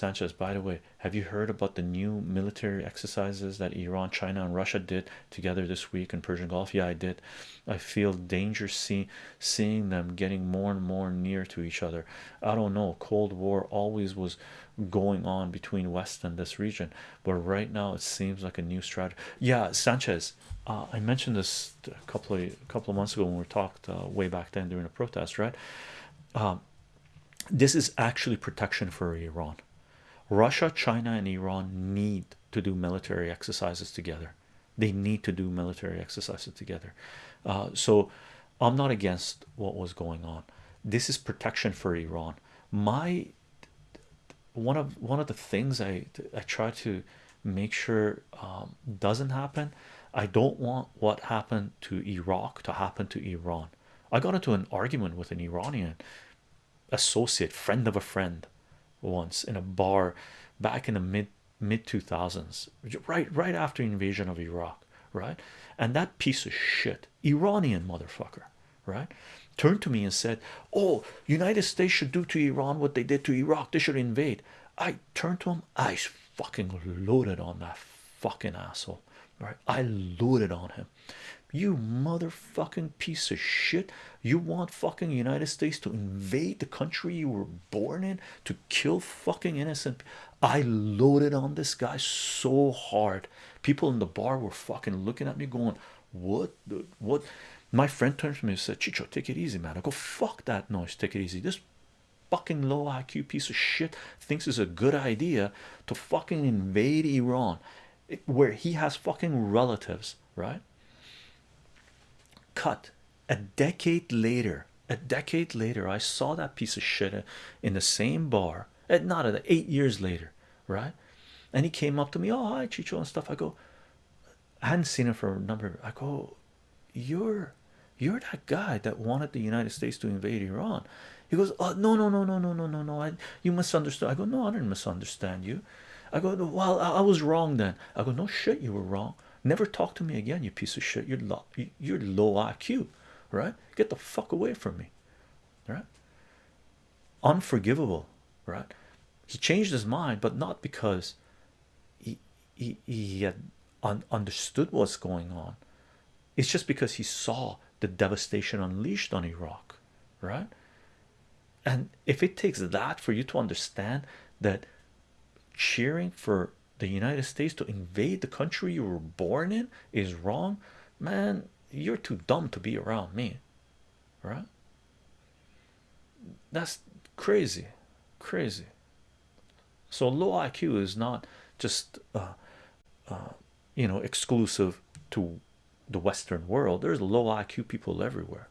Sanchez, by the way, have you heard about the new military exercises that Iran, China, and Russia did together this week in Persian Gulf? Yeah, I did. I feel danger see, seeing them getting more and more near to each other. I don't know. Cold War always was going on between West and this region, but right now it seems like a new strategy. Yeah, Sanchez. Uh, I mentioned this a couple of a couple of months ago when we talked uh, way back then during the protest, right? Um, this is actually protection for Iran. Russia, China, and Iran need to do military exercises together. They need to do military exercises together. Uh, so I'm not against what was going on. This is protection for Iran. My one of one of the things I I try to make sure um, doesn't happen. I don't want what happened to Iraq to happen to Iran. I got into an argument with an Iranian associate, friend of a friend, once in a bar back in the mid mid 2000s, right right after invasion of Iraq, right? And that piece of shit, Iranian motherfucker, right, turned to me and said, "Oh, United States should do to Iran what they did to Iraq. They should invade." I turned to him. I fucking loaded on that fucking asshole, right? I loaded on him. You motherfucking piece of shit. You want fucking United States to invade the country you were born in to kill fucking innocent. I loaded on this guy so hard. People in the bar were fucking looking at me going, What what? My friend turned to me and said, Chicho, take it easy, man. I go, Fuck that noise, take it easy. This fucking low IQ piece of shit thinks it's a good idea to fucking invade Iran where he has fucking relatives, right? Cut a decade later, a decade later, I saw that piece of shit in the same bar, at not at eight years later, right? And he came up to me, oh hi Chicho and stuff. I go, I hadn't seen him for a number. I go, you're you're that guy that wanted the United States to invade Iran. He goes, oh no no no no no no no no. I you misunderstood. I go, no, I didn't misunderstand you. I go, well, I, was wrong then. I go, no shit, you were wrong. Never talk to me again, you piece of shit. You're low, you're low IQ, right? Get the fuck away from me, right? Unforgivable, right? He changed his mind, but not because he he, he had un understood what's going on. It's just because he saw the devastation unleashed on Iraq, right? And if it takes that for you to understand that cheering for the United States to invade the country you were born in is wrong, man, you're too dumb to be around me, right? That's crazy, crazy. So low IQ is not just uh, uh, you know exclusive to the Western world. There's low IQ people everywhere,